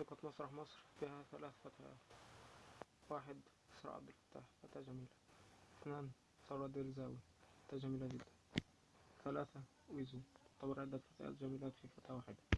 شركة مسرح مصر فيها ثلاث فتيات واحد إسراء عبد الفتاح فتاة جميلة. اثنان ثروة ديرزاوي فتاة جميلة جدا. ثلاثة ويزو تعتبر عدة فتيات جميلات في فتاة واحدة.